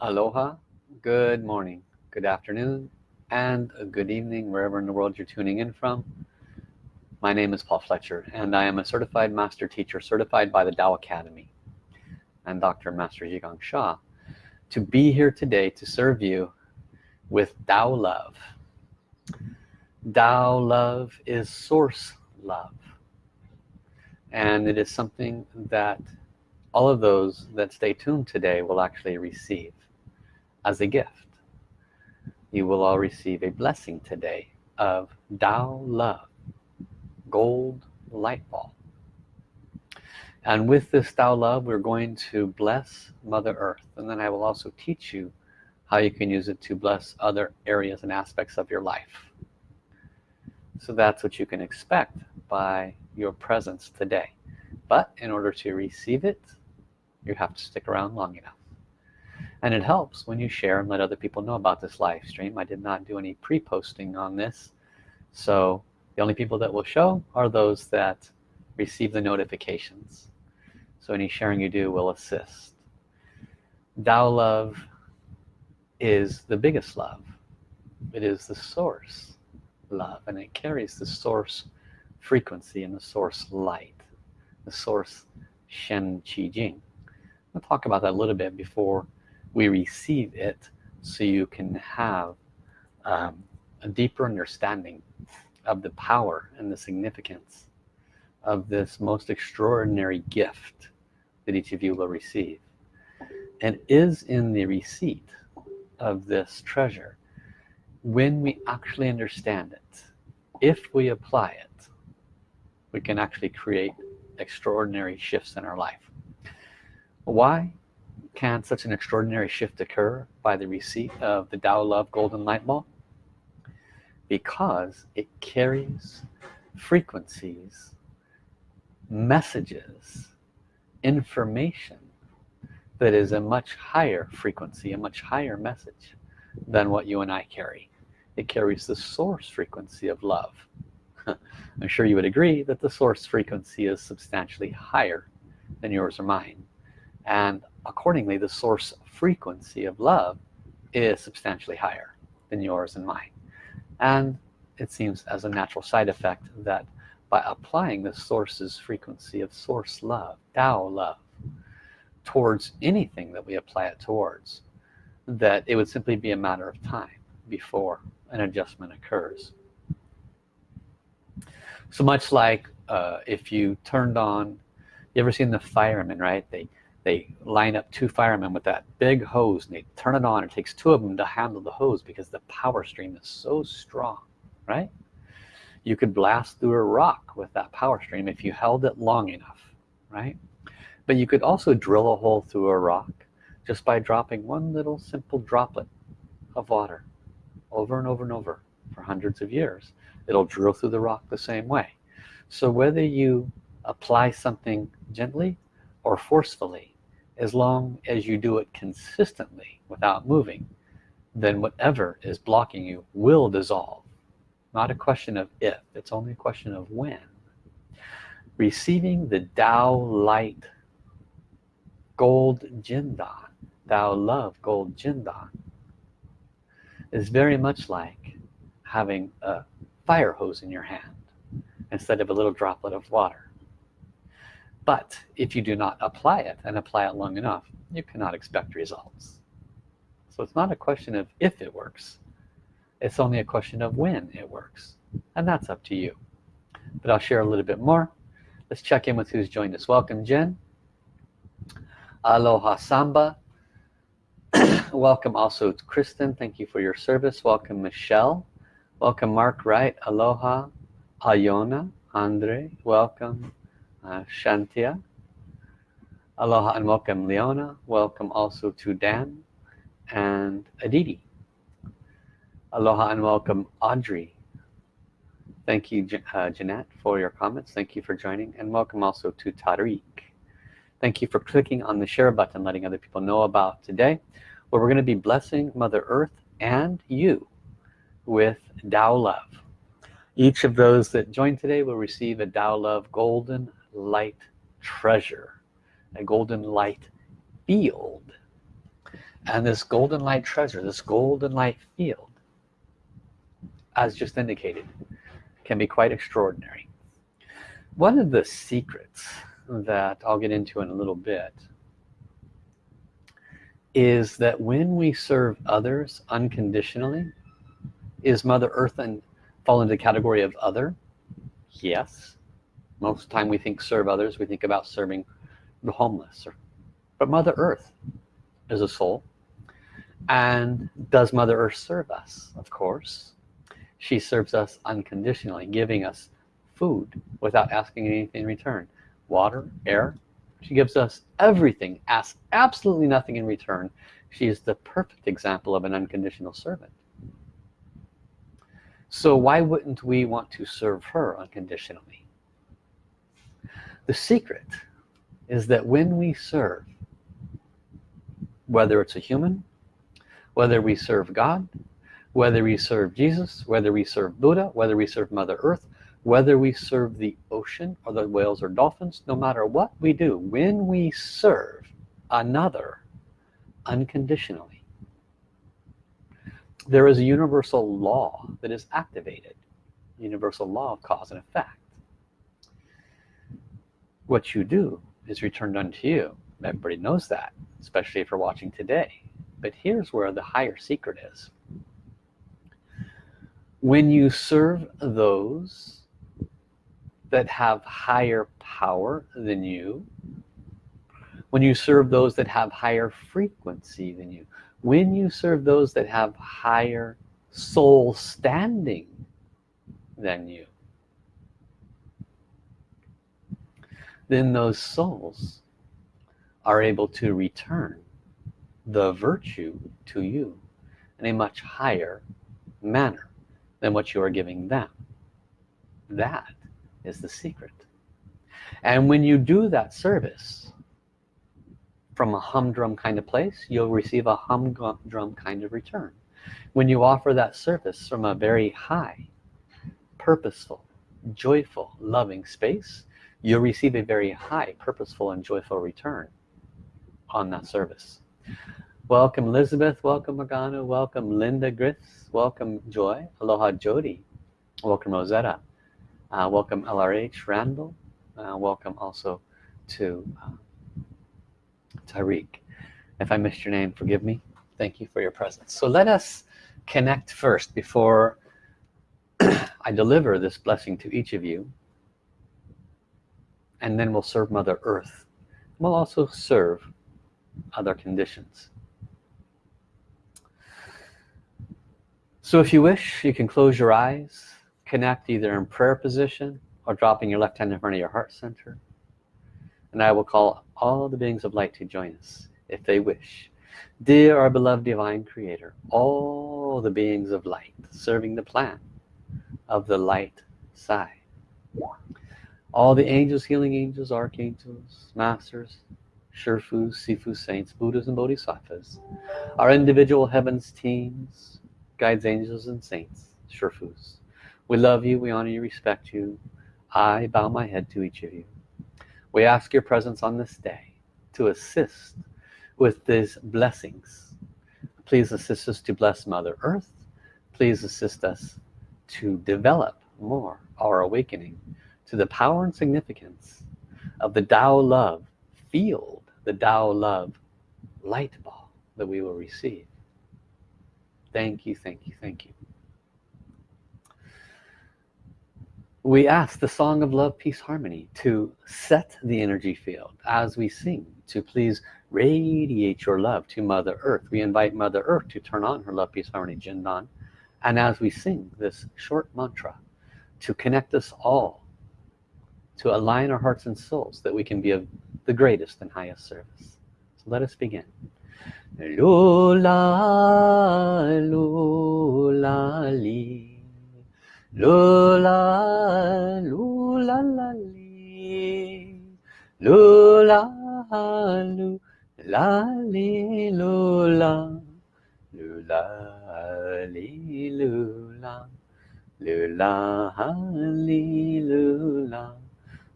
Aloha, good morning, good afternoon, and a good evening wherever in the world you're tuning in from. My name is Paul Fletcher and I am a certified master teacher certified by the Tao Academy and Dr. Master Zhi Gang Sha to be here today to serve you with Tao love. Tao love is source love and it is something that all of those that stay tuned today will actually receive as a gift. You will all receive a blessing today of Tao love gold light ball. And with this Tao love we're going to bless Mother Earth. And then I will also teach you how you can use it to bless other areas and aspects of your life. So that's what you can expect by your presence today. But in order to receive it you have to stick around long enough and it helps when you share and let other people know about this live stream. I did not do any pre-posting on this. So the only people that will show are those that receive the notifications. So any sharing you do will assist. Tao love is the biggest love. It is the source love and it carries the source frequency and the source light the source Shen Qi Jing I'll talk about that a little bit before we receive it so you can have um, a deeper understanding of the power and the significance of this most extraordinary gift that each of you will receive. And is in the receipt of this treasure when we actually understand it. If we apply it we can actually create extraordinary shifts in our life. Why can such an extraordinary shift occur by the receipt of the Tao Love Golden Light Ball? Because it carries frequencies, messages, information that is a much higher frequency, a much higher message than what you and I carry. It carries the source frequency of love. I'm sure you would agree that the source frequency is substantially higher than yours or mine. And accordingly the source frequency of love is substantially higher than yours and mine. And it seems as a natural side effect that by applying the source's frequency of source love Tao love towards anything that we apply it towards that it would simply be a matter of time before an adjustment occurs. So much like uh, if you turned on you ever seen the firemen right? They they line up two firemen with that big hose and they turn it on. It takes two of them to handle the hose because the power stream is so strong right? You could blast through a rock with that power stream if you held it long enough right? But you could also drill a hole through a rock just by dropping one little simple droplet of water over and over and over for hundreds of years. It'll drill through the rock the same way. So whether you apply something gently or forcefully as long as you do it consistently without moving then whatever is blocking you will dissolve. Not a question of if it's only a question of when. Receiving the Tao light gold jindan Tao love gold jindan is very much like having a fire hose in your hand instead of a little droplet of water but if you do not apply it and apply it long enough you cannot expect results. So it's not a question of if it works. It's only a question of when it works. And that's up to you. But I'll share a little bit more. Let's check in with who's joined us. Welcome Jen. Aloha Samba. Welcome also to Kristen. Thank you for your service. Welcome Michelle. Welcome Mark Wright. Aloha Ayona Andre. Welcome uh, Shantia. Aloha and welcome Leona. Welcome also to Dan and Aditi. Aloha and welcome Audrey. Thank you uh, Jeanette for your comments. Thank you for joining. And welcome also to Tariq. Thank you for clicking on the share button letting other people know about today where we're going to be blessing Mother Earth and you with Tao love. Each of those that join today will receive a Tao love golden light treasure a golden light field. And this golden light treasure this golden light field as just indicated can be quite extraordinary. One of the secrets that I'll get into in a little bit is that when we serve others unconditionally is Mother Earth and fall into the category of other? Yes most of the time we think serve others we think about serving the homeless or, but Mother Earth is a soul. And does Mother Earth serve us? Of course. She serves us unconditionally giving us food without asking anything in return. Water air. She gives us everything asks absolutely nothing in return. She is the perfect example of an unconditional servant. So why wouldn't we want to serve her unconditionally the secret is that when we serve whether it's a human whether we serve God whether we serve Jesus whether we serve Buddha whether we serve Mother Earth whether we serve the ocean or the whales or dolphins no matter what we do when we serve another unconditionally there is a universal law that is activated. Universal law of cause and effect what you do is returned unto you. Everybody knows that especially if you're watching today. But here's where the higher secret is. When you serve those that have higher power than you when you serve those that have higher frequency than you when you serve those that have higher soul standing than you then those souls are able to return the virtue to you in a much higher manner than what you are giving them. That is the secret. And when you do that service from a humdrum kind of place you'll receive a humdrum kind of return. When you offer that service from a very high purposeful joyful loving space you'll receive a very high purposeful and joyful return on that service. Welcome Elizabeth. Welcome Morgana. Welcome Linda Griffiths welcome Joy. Aloha Jody. Welcome Rosetta. Uh, welcome LRH Randall. Uh, welcome also to uh, Tariq. If I missed your name forgive me. Thank you for your presence. So let us connect first before I deliver this blessing to each of you and then we'll serve Mother Earth. We'll also serve other conditions. So if you wish you can close your eyes connect either in prayer position or dropping your left hand in front of your heart center. And I will call all the beings of light to join us if they wish. Dear our beloved divine creator all the beings of light serving the plan of the light side all the angels healing angels archangels masters Sherfus, Sifu saints Buddhas and Bodhisattvas. Our individual heavens teams guides angels and saints Sherfus we love you we honor you respect you. I bow my head to each of you. We ask your presence on this day to assist with these blessings. Please assist us to bless Mother Earth. Please assist us to develop more our awakening to the power and significance of the Tao love field the Tao love light ball that we will receive. Thank you thank you thank you. We ask the song of love peace harmony to set the energy field as we sing to please radiate your love to mother earth. We invite mother earth to turn on her love peace harmony jindan. And as we sing this short mantra to connect us all to align our hearts and souls that we can be of the greatest and highest service. So let us begin. Lula lula li. Lula lula la li. Lula lula li lula. Lula li lula. Lula li lula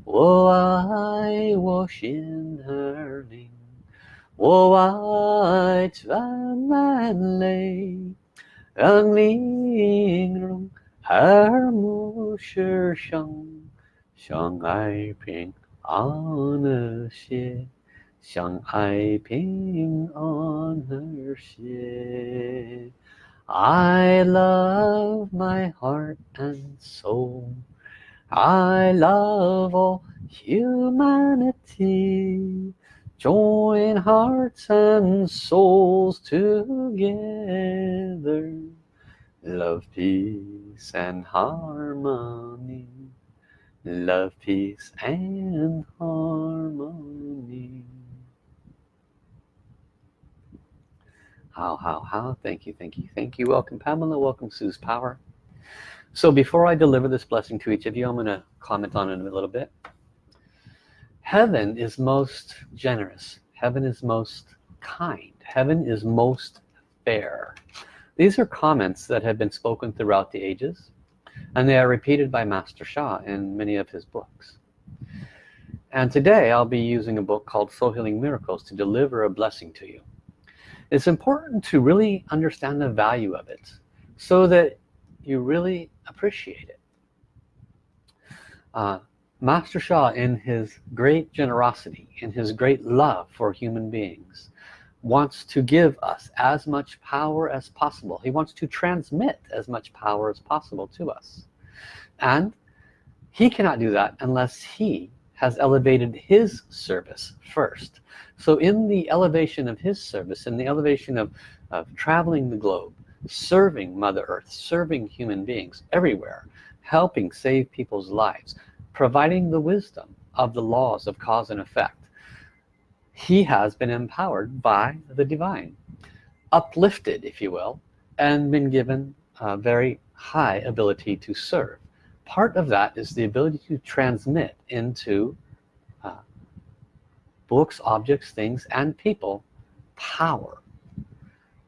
我爱我心儿灵， 我爱沾满泪，让玲珑耳目世上，相爱平安和谐，相爱平安和谐。I love my heart and soul. I love all humanity. Join hearts and souls together. Love, peace and harmony. Love, peace and harmony. How, how, how? Thank you, thank you, thank you. Welcome Pamela, welcome Sue's Power. So before I deliver this blessing to each of you, I'm going to comment on it a little bit. Heaven is most generous. Heaven is most kind. Heaven is most fair. These are comments that have been spoken throughout the ages and they are repeated by Master Sha in many of his books. And today I'll be using a book called Soul Healing Miracles to deliver a blessing to you. It's important to really understand the value of it so that you really appreciate it. Uh, Master Sha in his great generosity, in his great love for human beings, wants to give us as much power as possible. He wants to transmit as much power as possible to us. And he cannot do that unless he has elevated his service first. So in the elevation of his service, in the elevation of, of traveling the globe, serving Mother Earth, serving human beings everywhere, helping save people's lives, providing the wisdom of the laws of cause and effect. He has been empowered by the divine uplifted if you will and been given a very high ability to serve. Part of that is the ability to transmit into uh, books objects things and people power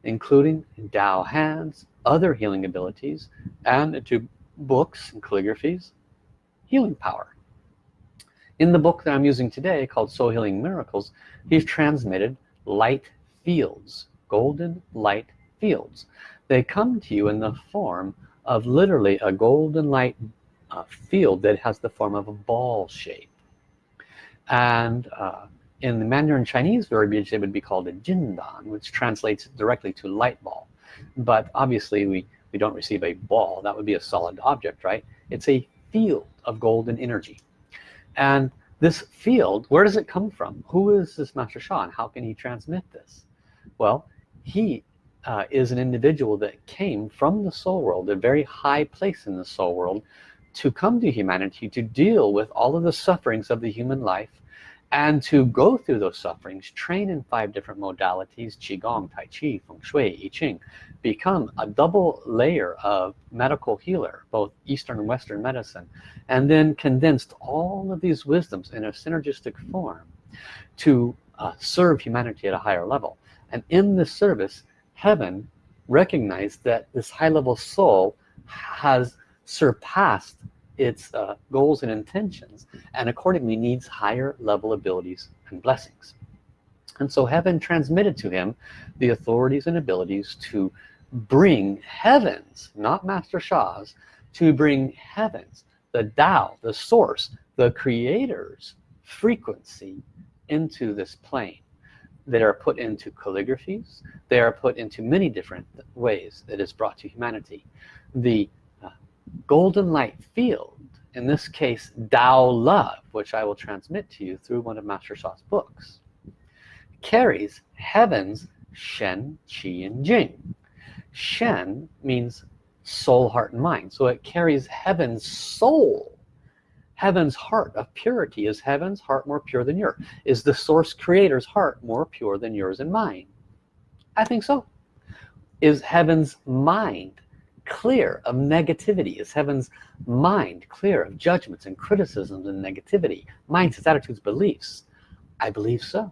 including Tao Hands other healing abilities and to books and calligraphies healing power. In the book that I'm using today called Soul Healing Miracles he's transmitted light fields golden light fields. They come to you in the form of literally a golden light uh, field that has the form of a ball shape. And uh, in the Mandarin Chinese verbiage it would be called a jindan which translates directly to light ball. But obviously we we don't receive a ball. That would be a solid object right? It's a field of golden energy. And this field where does it come from? Who is this master Sha how can he transmit this? Well he uh, is an individual that came from the soul world a very high place in the soul world to come to humanity to deal with all of the sufferings of the human life and to go through those sufferings train in five different modalities qigong tai chi feng shui i ching become a double layer of medical healer both eastern and western medicine and then condensed all of these wisdoms in a synergistic form to uh, serve humanity at a higher level. And in this service heaven recognized that this high-level soul has surpassed its uh, goals and intentions and accordingly needs higher level abilities and blessings. And so heaven transmitted to him the authorities and abilities to bring heavens not master Sha's to bring heavens the Tao the source the creators frequency into this plane. They are put into calligraphies. They are put into many different ways that is brought to humanity. The golden light field in this case Tao love which I will transmit to you through one of Master Sha's books carries heaven's Shen, Qi, and Jing. Shen means soul, heart, and mind. So it carries heaven's soul. Heaven's heart of purity is heaven's heart more pure than yours. Is the source creator's heart more pure than yours and mine? I think so. Is heaven's mind clear of negativity? Is heaven's mind clear of judgments and criticisms and negativity? Mindsets attitudes beliefs? I believe so.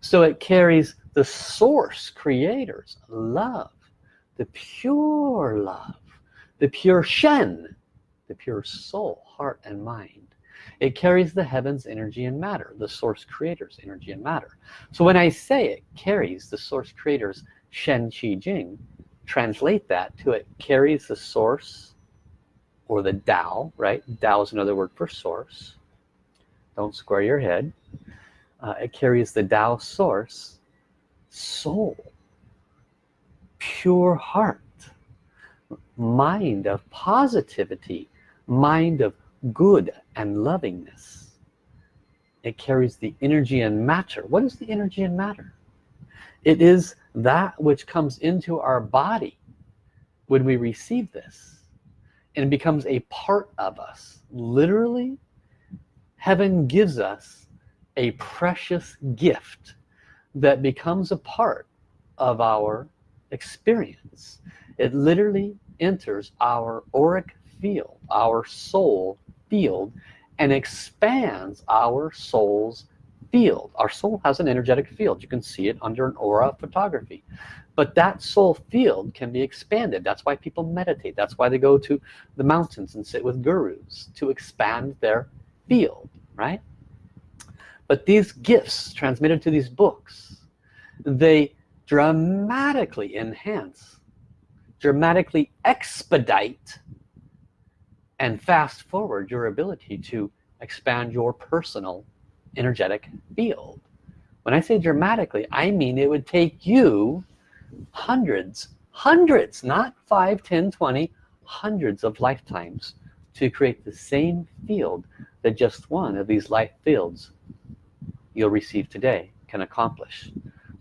So it carries the source creators love the pure love the pure Shen the pure soul heart and mind. It carries the heavens energy and matter the source creators energy and matter. So when I say it carries the source creators Shen Qi Jing translate that to it carries the source or the Tao right? Tao is another word for source. Don't square your head. Uh, it carries the Tao source soul pure heart mind of positivity mind of good and lovingness. It carries the energy and matter. What is the energy and matter it is that which comes into our body when we receive this and becomes a part of us. Literally heaven gives us a precious gift that becomes a part of our experience. It literally enters our auric field our soul field and expands our soul's field. Our soul has an energetic field. You can see it under an aura photography. But that soul field can be expanded. That's why people meditate. That's why they go to the mountains and sit with gurus to expand their field right? But these gifts transmitted to these books they dramatically enhance dramatically expedite and fast forward your ability to expand your personal energetic field. When I say dramatically I mean it would take you hundreds hundreds not 5 10 20 hundreds of lifetimes to create the same field that just one of these life fields you'll receive today can accomplish.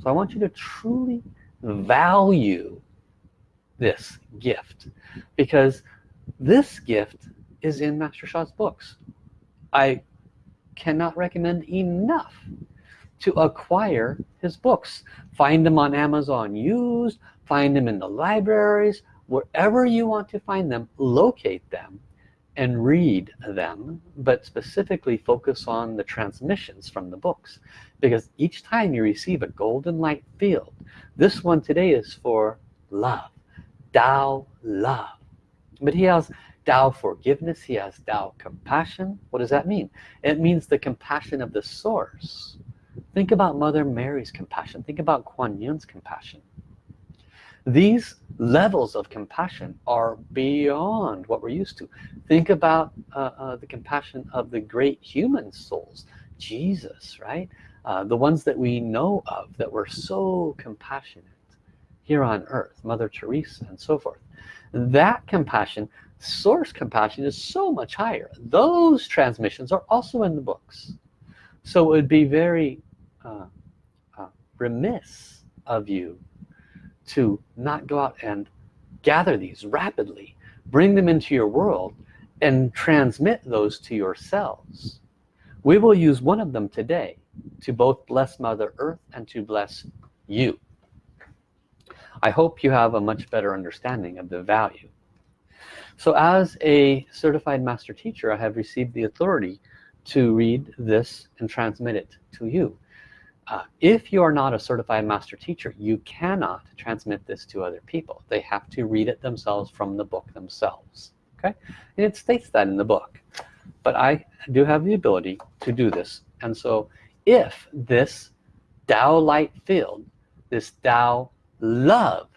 So I want you to truly value this gift because this gift is in Master Sha's books. I cannot recommend enough to acquire his books. Find them on Amazon used find them in the libraries wherever you want to find them locate them and read them but specifically focus on the transmissions from the books. Because each time you receive a golden light field this one today is for love Tao love. But he has Tao forgiveness he has Tao compassion. What does that mean? It means the compassion of the source. Think about Mother Mary's compassion. Think about Kuan Yin's compassion. These levels of compassion are beyond what we're used to. Think about uh, uh, the compassion of the great human souls. Jesus right? Uh, the ones that we know of that were so compassionate here on earth Mother Teresa and so forth. That compassion source compassion is so much higher. Those transmissions are also in the books. So it would be very uh, uh, remiss of you to not go out and gather these rapidly bring them into your world and transmit those to yourselves. We will use one of them today to both bless Mother Earth and to bless you. I hope you have a much better understanding of the value so as a certified master teacher I have received the authority to read this and transmit it to you. Uh, if you are not a certified master teacher you cannot transmit this to other people. They have to read it themselves from the book themselves okay? And it states that in the book. But I do have the ability to do this. And so if this Tao light field this Tao love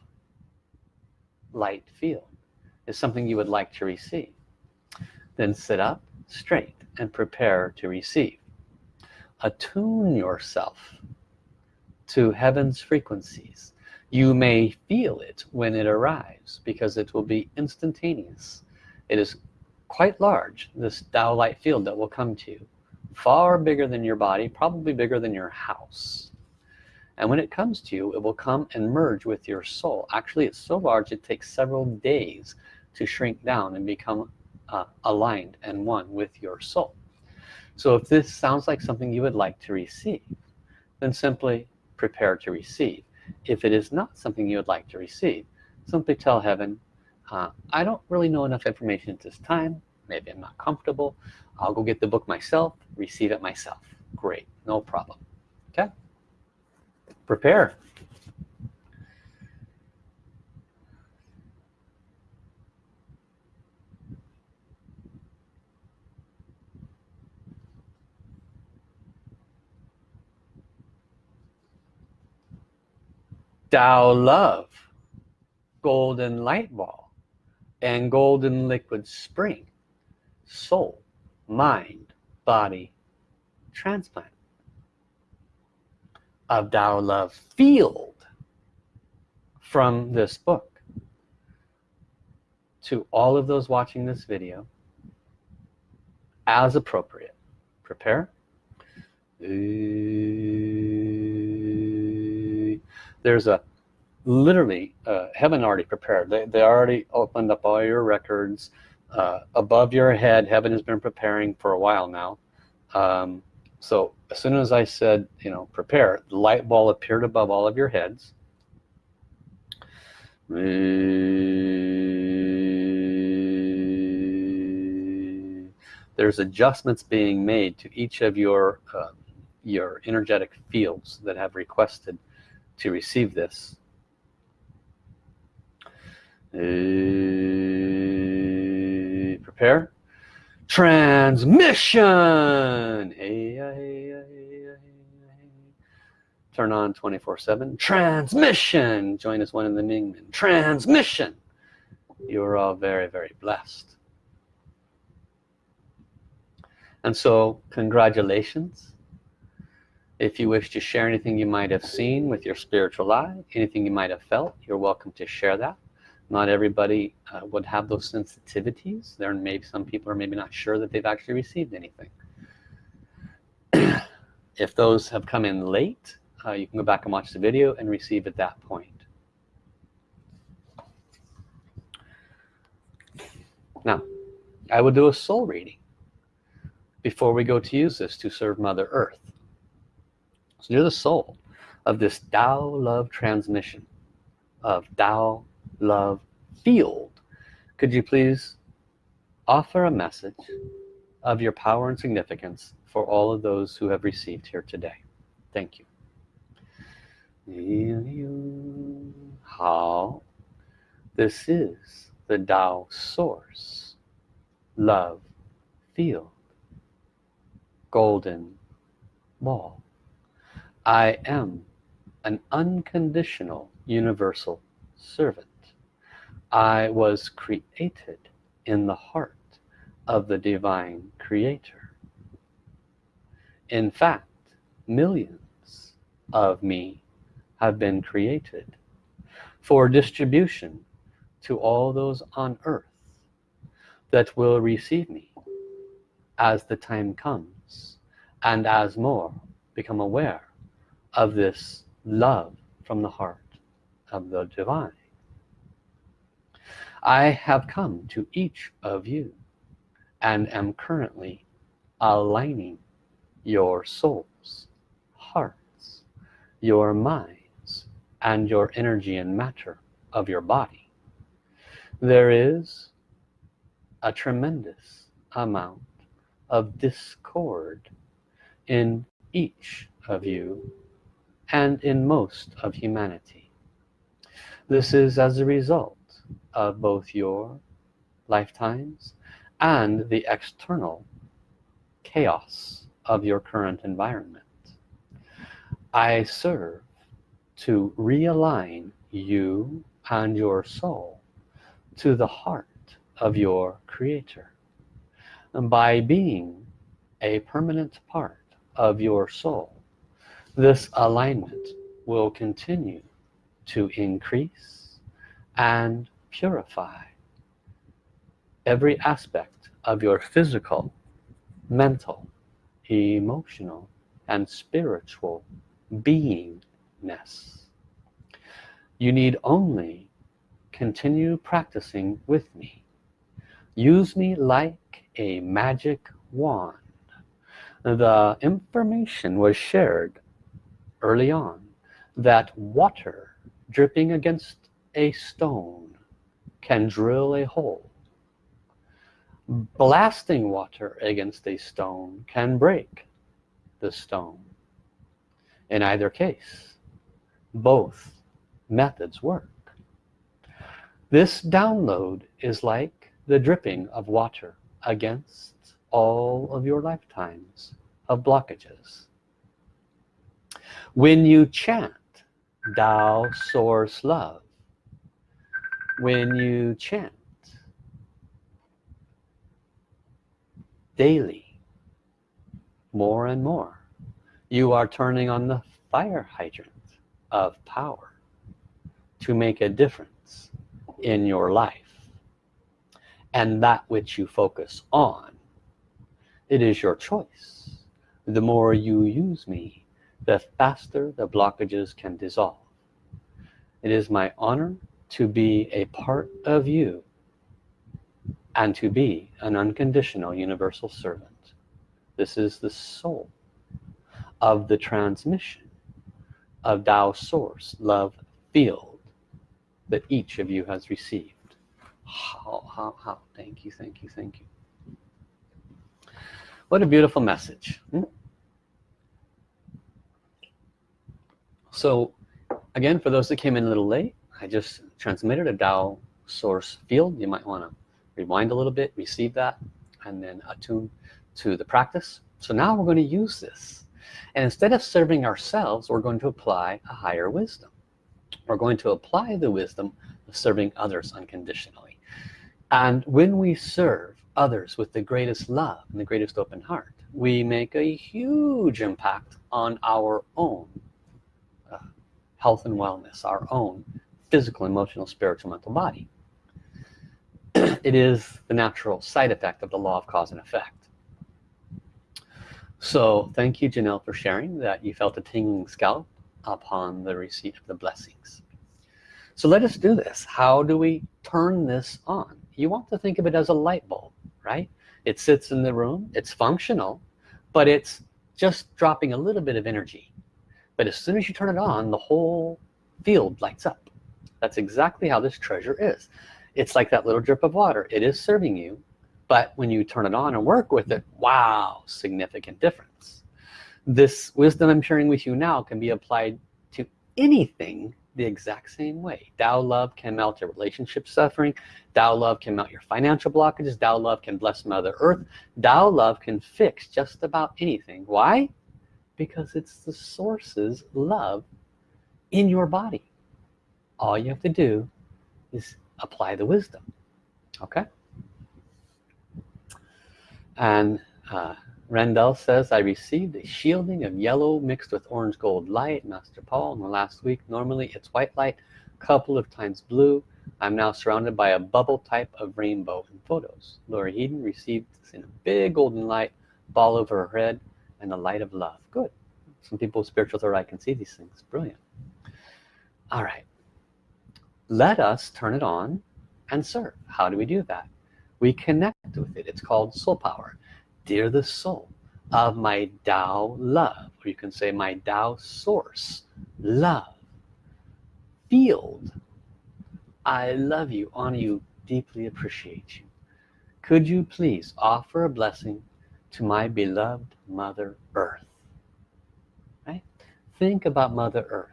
light field is something you would like to receive. Then sit up straight and prepare to receive. Attune yourself to heaven's frequencies. You may feel it when it arrives because it will be instantaneous. It is quite large this Tao light field that will come to you. Far bigger than your body probably bigger than your house. And when it comes to you it will come and merge with your soul. Actually it's so large it takes several days to shrink down and become uh, aligned and one with your soul. So if this sounds like something you would like to receive then simply prepare to receive. If it is not something you would like to receive simply tell heaven uh, I don't really know enough information at this time. Maybe I'm not comfortable. I'll go get the book myself receive it myself. Great. No problem. Okay? Prepare Tao love golden light ball and golden liquid spring soul mind body transplant. Of Tao love field from this book. To all of those watching this video as appropriate prepare there's a literally uh, heaven already prepared. They, they already opened up all your records uh, above your head. Heaven has been preparing for a while now. Um, so as soon as I said you know prepare the light ball appeared above all of your heads. There's adjustments being made to each of your uh, your energetic fields that have requested to receive this. Uh, prepare. Transmission! Turn on 24 7 transmission! Join us one in the Mingmen transmission! You're all very very blessed. And so congratulations if you wish to share anything you might have seen with your spiritual eye anything you might have felt you're welcome to share that. Not everybody uh, would have those sensitivities. There may be some people are maybe not sure that they've actually received anything. If those have come in late uh, you can go back and watch the video and receive at that point. Now I will do a soul reading before we go to use this to serve Mother Earth so you're the soul of this Tao love transmission of Tao love field. Could you please offer a message of your power and significance for all of those who have received here today? Thank you. How this is the Tao source love field golden ball I am an unconditional universal servant. I was created in the heart of the divine creator. In fact millions of me have been created for distribution to all those on earth that will receive me as the time comes and as more become aware of this love from the heart of the divine. I have come to each of you and am currently aligning your souls hearts your minds and your energy and matter of your body. There is a tremendous amount of discord in each of you and in most of humanity. This is as a result of both your lifetimes and the external chaos of your current environment. I serve to realign you and your soul to the heart of your creator. And by being a permanent part of your soul this alignment will continue to increase and purify every aspect of your physical mental emotional and spiritual beingness. You need only continue practicing with me. Use me like a magic wand. The information was shared early on that water dripping against a stone can drill a hole. Blasting water against a stone can break the stone. In either case both methods work. This download is like the dripping of water against all of your lifetimes of blockages when you chant Tao source love. When you chant daily more and more you are turning on the fire hydrant of power to make a difference in your life. And that which you focus on it is your choice. The more you use me the faster the blockages can dissolve. It is my honor to be a part of you and to be an unconditional universal servant. This is the soul of the transmission of Tao source love field that each of you has received. How how how? Thank you thank you thank you. What a beautiful message hmm? So again for those that came in a little late I just transmitted a Tao source field. You might want to rewind a little bit receive that and then attune to the practice. So now we're going to use this. And instead of serving ourselves we're going to apply a higher wisdom. We're going to apply the wisdom of serving others unconditionally. And when we serve others with the greatest love and the greatest open heart we make a huge impact on our own health and wellness our own physical emotional spiritual mental body. It is the natural side effect of the law of cause and effect. So thank you Janelle for sharing that you felt a tingling scalp upon the receipt of the blessings. So let us do this. How do we turn this on? You want to think of it as a light bulb right? It sits in the room. It's functional but it's just dropping a little bit of energy but as soon as you turn it on the whole field lights up. That's exactly how this treasure is. It's like that little drip of water. It is serving you but when you turn it on and work with it wow significant difference. This wisdom I'm sharing with you now can be applied to anything the exact same way. Tao love can melt your relationship suffering. Tao love can melt your financial blockages. Tao love can bless mother earth. Tao love can fix just about anything. Why because it's the source's love in your body. All you have to do is apply the wisdom okay? And uh, Randall says I received a shielding of yellow mixed with orange gold light Master Paul in the last week. Normally it's white light couple of times blue. I'm now surrounded by a bubble type of rainbow in photos. Laura Eden received this in a big golden light ball over her head and the light of love. Good. Some people with spiritual third eye can see these things. Brilliant. All right. Let us turn it on and serve. How do we do that? We connect with it. It's called soul power. Dear the soul of my Tao love or you can say my Tao source love. Field. I love you honor you deeply appreciate you. Could you please offer a blessing to my beloved mother earth. Right? Think about mother earth.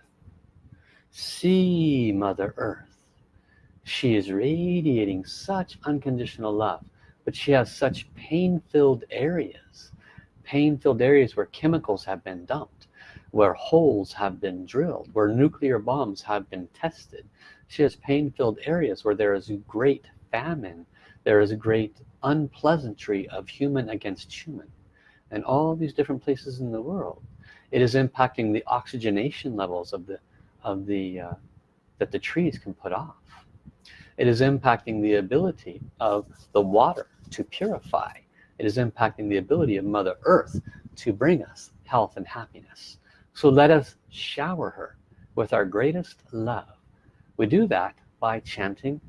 See mother earth. She is radiating such unconditional love but she has such pain-filled areas pain-filled areas where chemicals have been dumped where holes have been drilled where nuclear bombs have been tested. She has pain-filled areas where there is great famine there is a great unpleasantry of human against human and all these different places in the world. It is impacting the oxygenation levels of the of the uh, that the trees can put off. It is impacting the ability of the water to purify. It is impacting the ability of mother earth to bring us health and happiness. So let us shower her with our greatest love. We do that by chanting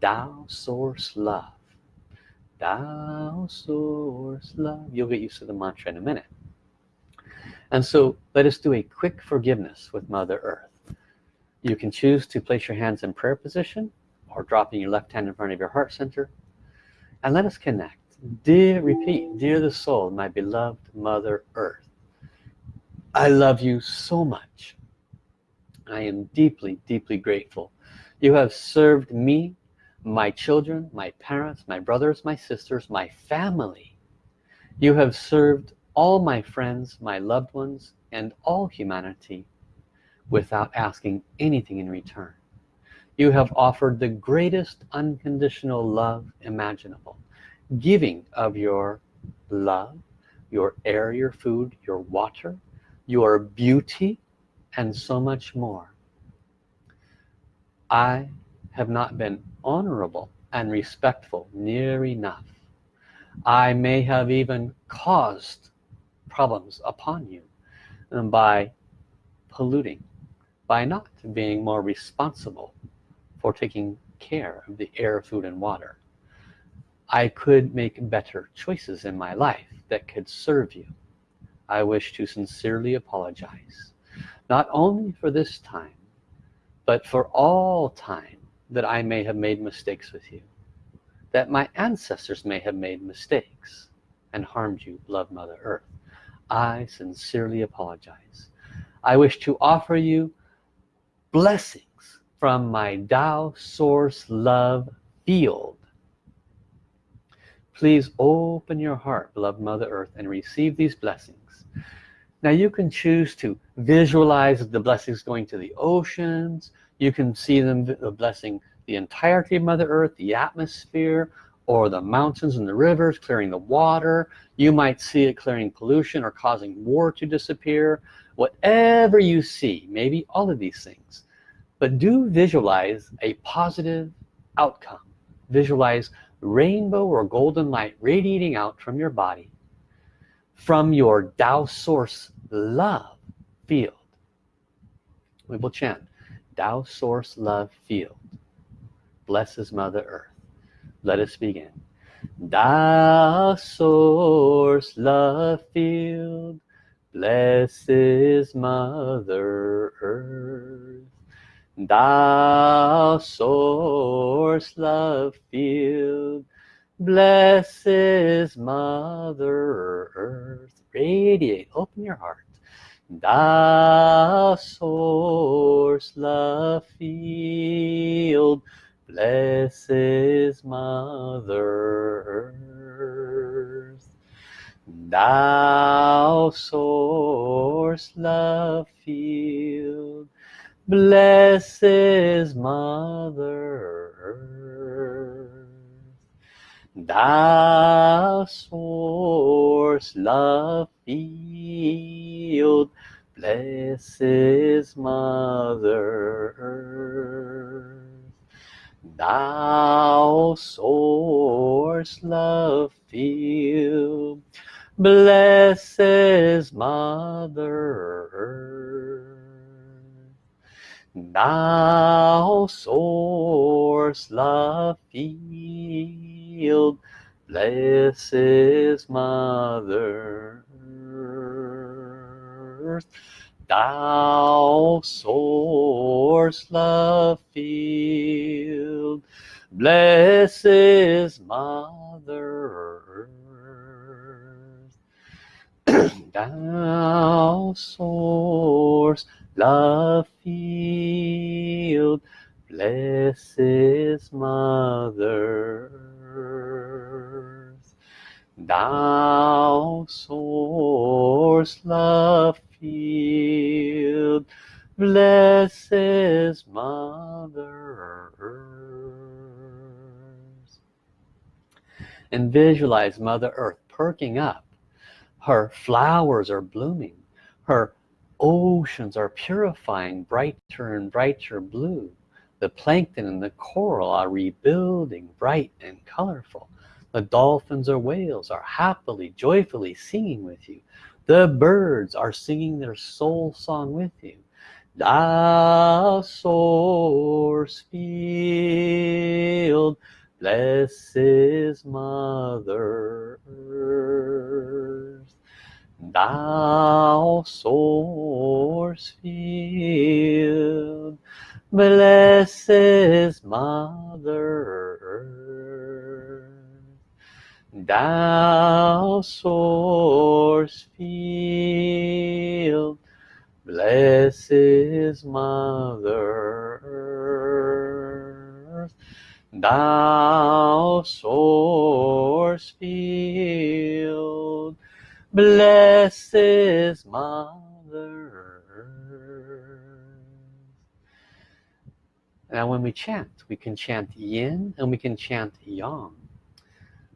Tao source love Tao source love. You'll get used to the mantra in a minute. And so let us do a quick forgiveness with mother earth. You can choose to place your hands in prayer position or dropping your left hand in front of your heart center. And let us connect. Dear repeat dear the soul my beloved mother earth I love you so much. I am deeply deeply grateful. You have served me my children my parents my brothers my sisters my family. You have served all my friends my loved ones and all humanity without asking anything in return. You have offered the greatest unconditional love imaginable giving of your love your air your food your water your beauty and so much more. I have not been honorable and respectful near enough. I may have even caused problems upon you by polluting by not being more responsible for taking care of the air food and water. I could make better choices in my life that could serve you. I wish to sincerely apologize not only for this time but for all time that I may have made mistakes with you that my ancestors may have made mistakes and harmed you beloved mother earth. I sincerely apologize. I wish to offer you blessings from my Tao source love field. Please open your heart beloved mother earth and receive these blessings. Now you can choose to visualize the blessings going to the oceans you can see them uh, blessing the entirety of mother earth the atmosphere or the mountains and the rivers clearing the water. You might see it clearing pollution or causing war to disappear. Whatever you see maybe all of these things but do visualize a positive outcome. Visualize rainbow or golden light radiating out from your body from your Tao source love field. We will chant Tao source love field. Blesses mother earth. Let us begin. Tao source love field. Blesses mother earth. Tao source love field. Blesses mother earth. Radiate. Open your heart Tao source love field blesses mother earth. Tao source love field blesses mother earth Tao source love field blesses mother earth. Tao source love field blesses mother earth Tao source love field blesses mother earth. Tao source love field blesses mother earth. Tao source love field blesses mother earth Tao source love field blesses mother earth and visualize mother earth perking up. Her flowers are blooming. Her oceans are purifying brighter and brighter blue. The plankton and the coral are rebuilding bright and colorful. The dolphins or whales are happily joyfully singing with you. The birds are singing their soul song with you. The source field blesses mother earth Tao source field blesses mother Tao source field blesses mother Tao source field blesses mother. Earth now when we chant we can chant yin and we can chant yang.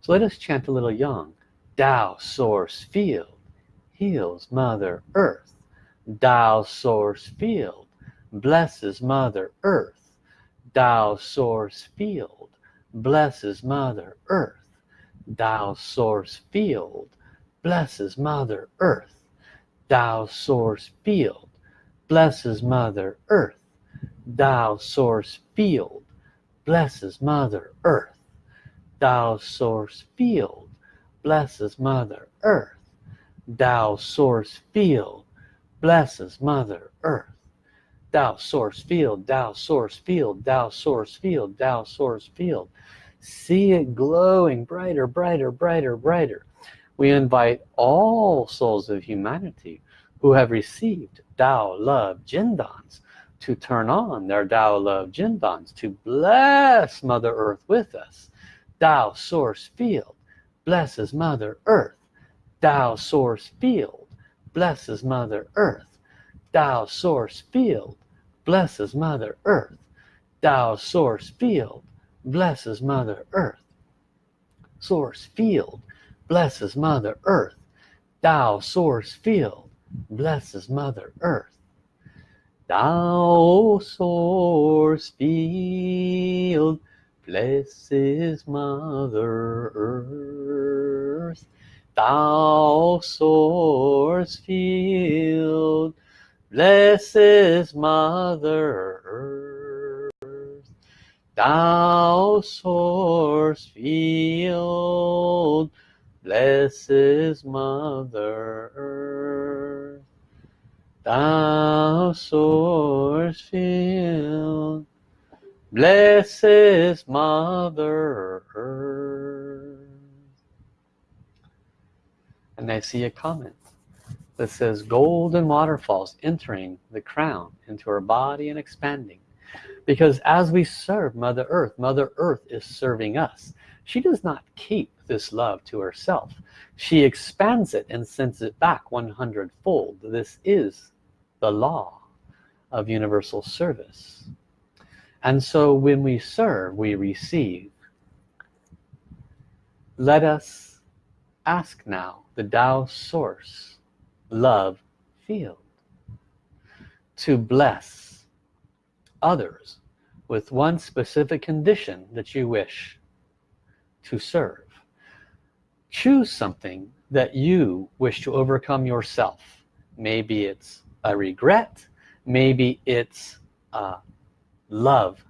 So let us chant a little yang. Tao source field heals mother earth. Tao source field blesses mother earth. Tao source field blesses mother earth. Tao source field blesses mother earth Tao source field. Blesses mother earth Tao source field. Blesses mother earth Tao source field. Blesses mother earth Tao source field. Blesses mother earth Tao source field Tao source field Tao source field Tao source field. See it glowing brighter brighter brighter brighter we invite all souls of humanity who have received Tao love Jindans to turn on their Tao love Jindans to bless Mother Earth with us. Tao source field blesses Mother Earth. Tao source field blesses Mother Earth. Tao source field blesses Mother Earth. Tao source field blesses Mother Earth. Source field blesses Mother Earth. Tao source field blesses Mother Earth. Tao source field blesses Mother Earth. Tao source field blesses Mother Earth. Tao source field blesses Mother Earth. Tao source field. Blesses Mother Earth. And I see a comment that says golden waterfalls entering the crown into her body and expanding. Because as we serve Mother Earth Mother Earth is serving us. She does not keep this love to herself. She expands it and sends it back 100 fold this is the law of universal service. And so when we serve we receive. Let us ask now the Tao source love field to bless others with one specific condition that you wish to serve choose something that you wish to overcome yourself. Maybe it's a regret. Maybe it's uh, love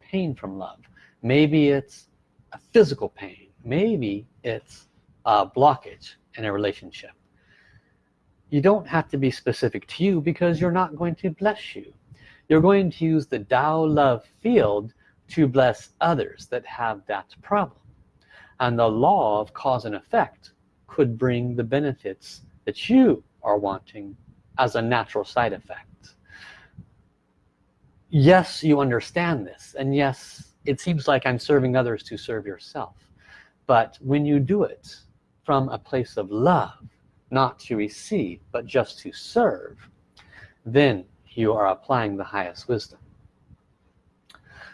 pain from love. Maybe it's a physical pain. Maybe it's a blockage in a relationship. You don't have to be specific to you because you're not going to bless you. You're going to use the Tao love field to bless others that have that problem and the law of cause and effect could bring the benefits that you are wanting as a natural side effect. Yes you understand this. And yes it seems like I'm serving others to serve yourself. But when you do it from a place of love not to receive but just to serve then you are applying the highest wisdom.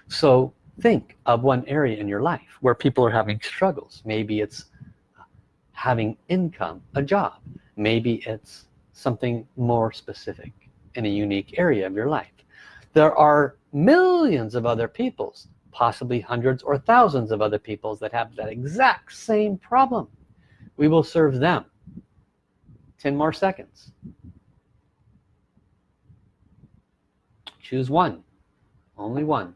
So think of one area in your life where people are having struggles. Maybe it's having income a job. Maybe it's something more specific in a unique area of your life. There are millions of other peoples possibly hundreds or thousands of other peoples that have that exact same problem. We will serve them 10 more seconds. Choose one. Only one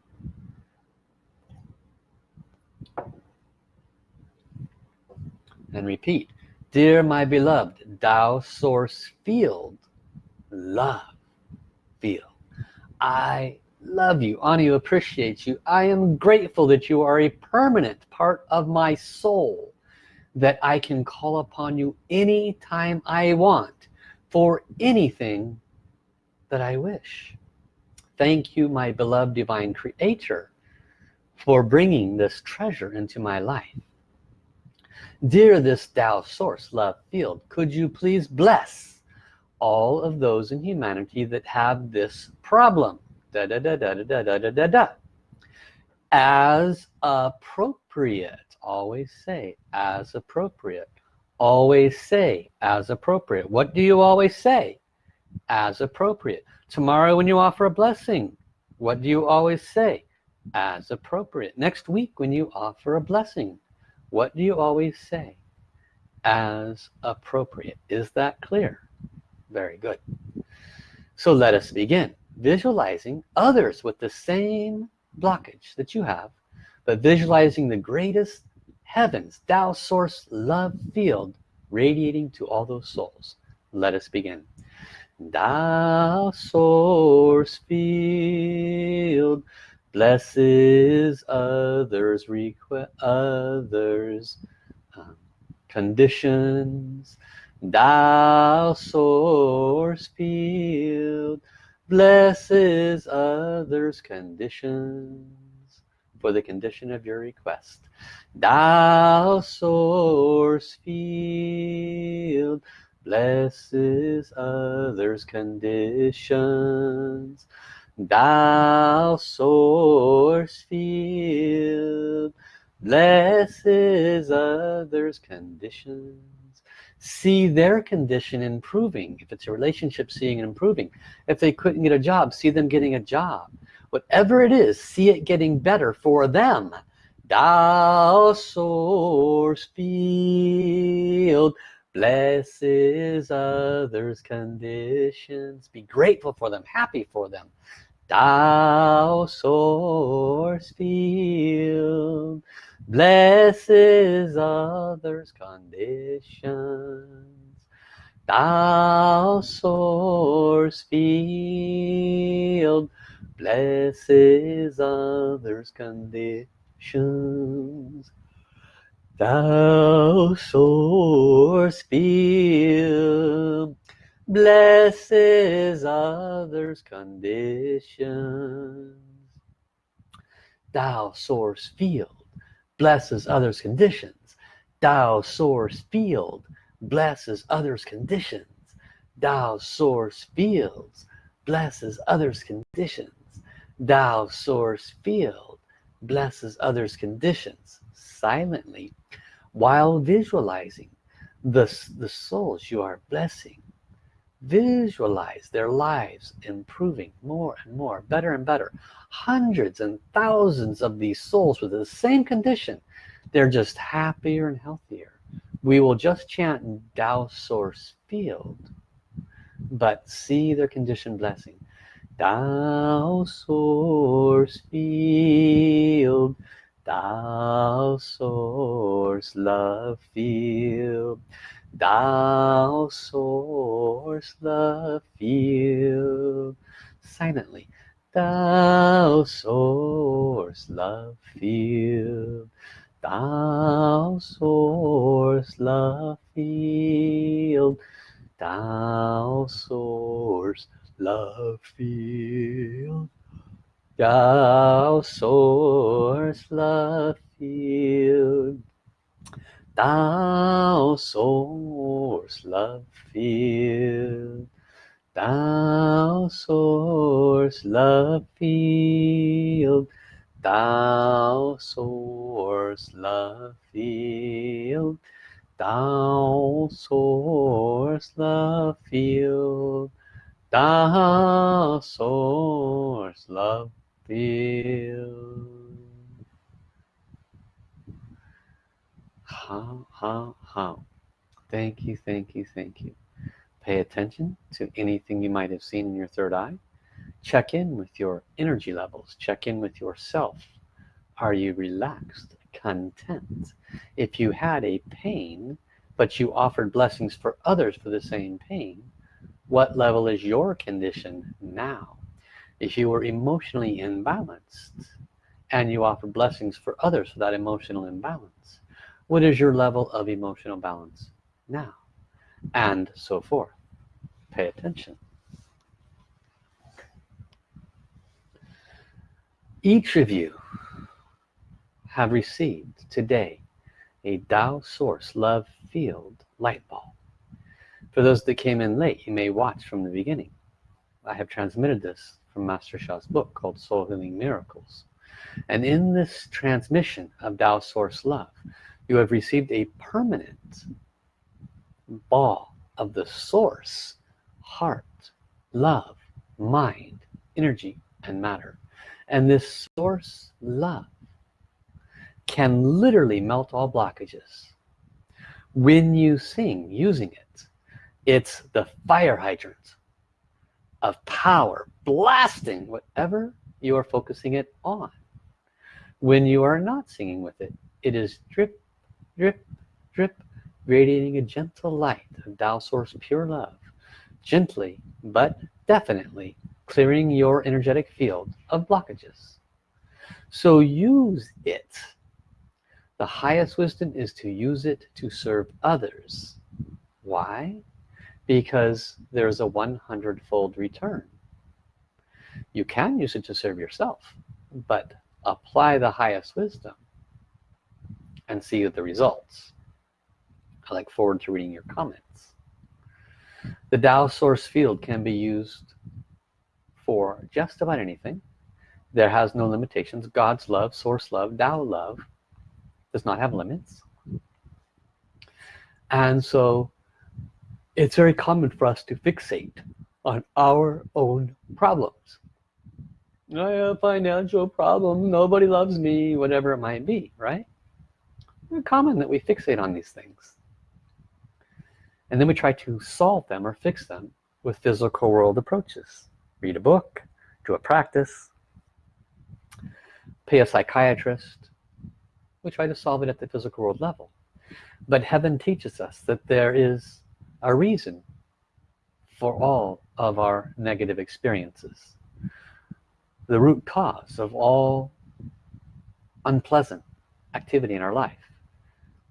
and repeat dear my beloved Tao source field love field. I love you Anu appreciates you. I am grateful that you are a permanent part of my soul that I can call upon you anytime I want for anything that I wish. Thank you my beloved divine creator for bringing this treasure into my life dear this Tao source love field could you please bless all of those in humanity that have this problem? Da da da da da da da da da. As appropriate always say as appropriate. Always say as appropriate. What do you always say? As appropriate. Tomorrow when you offer a blessing what do you always say? As appropriate. Next week when you offer a blessing what do you always say as appropriate? Is that clear? Very good. So let us begin visualizing others with the same blockage that you have but visualizing the greatest heavens Tao source love field radiating to all those souls. Let us begin. Tao source field blesses others request others um, conditions. Tao source field blesses others conditions. For the condition of your request. Tao source field blesses others conditions Tao source field blesses others conditions. See their condition improving. If it's a relationship seeing and improving. If they couldn't get a job see them getting a job. Whatever it is see it getting better for them. Tao source field blesses others conditions. Be grateful for them happy for them. Tao source field blesses others conditions. Tao source field blesses others conditions Tao source field blesses others conditions. Tao source field blesses others conditions. Tao source field blesses others conditions. Tao source fields blesses others conditions. Tao source field blesses others conditions. Silently while visualizing the, the souls you are blessing. Visualize their lives improving more and more better and better. Hundreds and thousands of these souls with the same condition. They're just happier and healthier. We will just chant Tao source field but see their condition blessing. Tao source field Tao source love field Tao source love field. Silently Tao source love field Tao source love field Tao source love field Tao source love field. Tao source love field. Tao source love field. Tao source love field. Tao source love field. Tao source love field hao hao hao? Thank you thank you thank you. Pay attention to anything you might have seen in your third eye. Check in with your energy levels. Check in with yourself. Are you relaxed content? If you had a pain but you offered blessings for others for the same pain what level is your condition now if you were emotionally imbalanced and you offer blessings for others for that emotional imbalance what is your level of emotional balance now? And so forth. Pay attention. Each of you have received today a Tao source love field light ball for those that came in late you may watch from the beginning. I have transmitted this from Master Sha's book called Soul Healing Miracles. And in this transmission of Tao source love you have received a permanent ball of the source heart love mind energy and matter. And this source love can literally melt all blockages. When you sing using it it's the fire hydrant of power blasting whatever you are focusing it on. When you are not singing with it it is drip drip drip radiating a gentle light of Tao source pure love gently but definitely clearing your energetic field of blockages. So use it. The highest wisdom is to use it to serve others. Why because there's a 100 fold return. You can use it to serve yourself but apply the highest wisdom and see the results. I look forward to reading your comments. The Tao source field can be used for just about anything. There has no limitations. God's love source love Tao love does not have limits. And so it's very common for us to fixate on our own problems. I have a financial problem nobody loves me whatever it might be right? It's common that we fixate on these things. And then we try to solve them or fix them with physical world approaches. Read a book do a practice pay a psychiatrist. We try to solve it at the physical world level. But heaven teaches us that there is a reason for all of our negative experiences. The root cause of all unpleasant activity in our life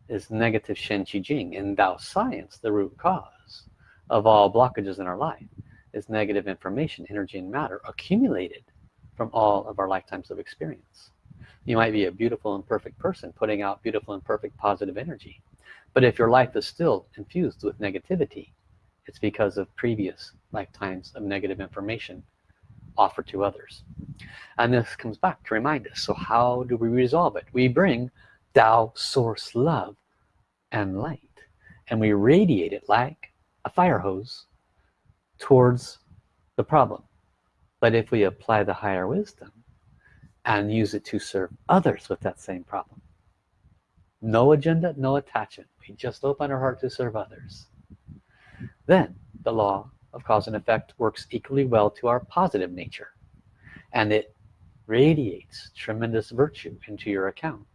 is negative Shen Qi Jing in Tao science the root cause of all blockages in our life is negative information energy and matter accumulated from all of our lifetimes of experience. You might be a beautiful and perfect person putting out beautiful and perfect positive energy but if your life is still infused with negativity it's because of previous lifetimes of negative information offered to others. And this comes back to remind us so how do we resolve it? We bring Tao source love and light and we radiate it like a fire hose towards the problem. But if we apply the higher wisdom and use it to serve others with that same problem no agenda no attachment we just open our heart to serve others. Then the law of cause and effect works equally well to our positive nature and it radiates tremendous virtue into your account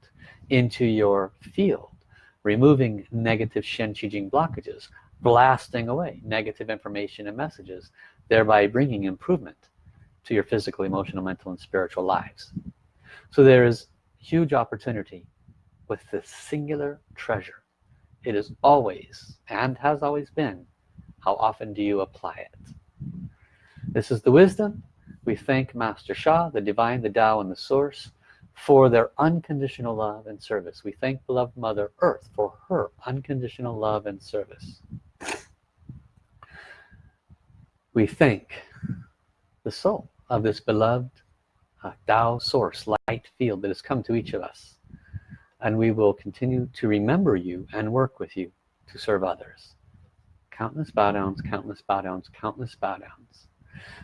into your field removing negative Shen Qi Jing blockages blasting away negative information and messages thereby bringing improvement to your physical emotional mental and spiritual lives. So there is huge opportunity with this singular treasure it is always and has always been how often do you apply it? This is the wisdom. We thank Master Sha the divine the Tao and the source for their unconditional love and service. We thank beloved mother earth for her unconditional love and service. We thank the soul of this beloved uh, Tao source light field that has come to each of us and we will continue to remember you and work with you to serve others. Countless bow downs countless bow downs countless bow downs.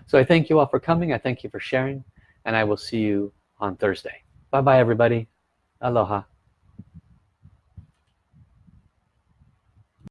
So I thank you all for coming. I thank you for sharing. And I will see you on Thursday. Bye bye everybody. Aloha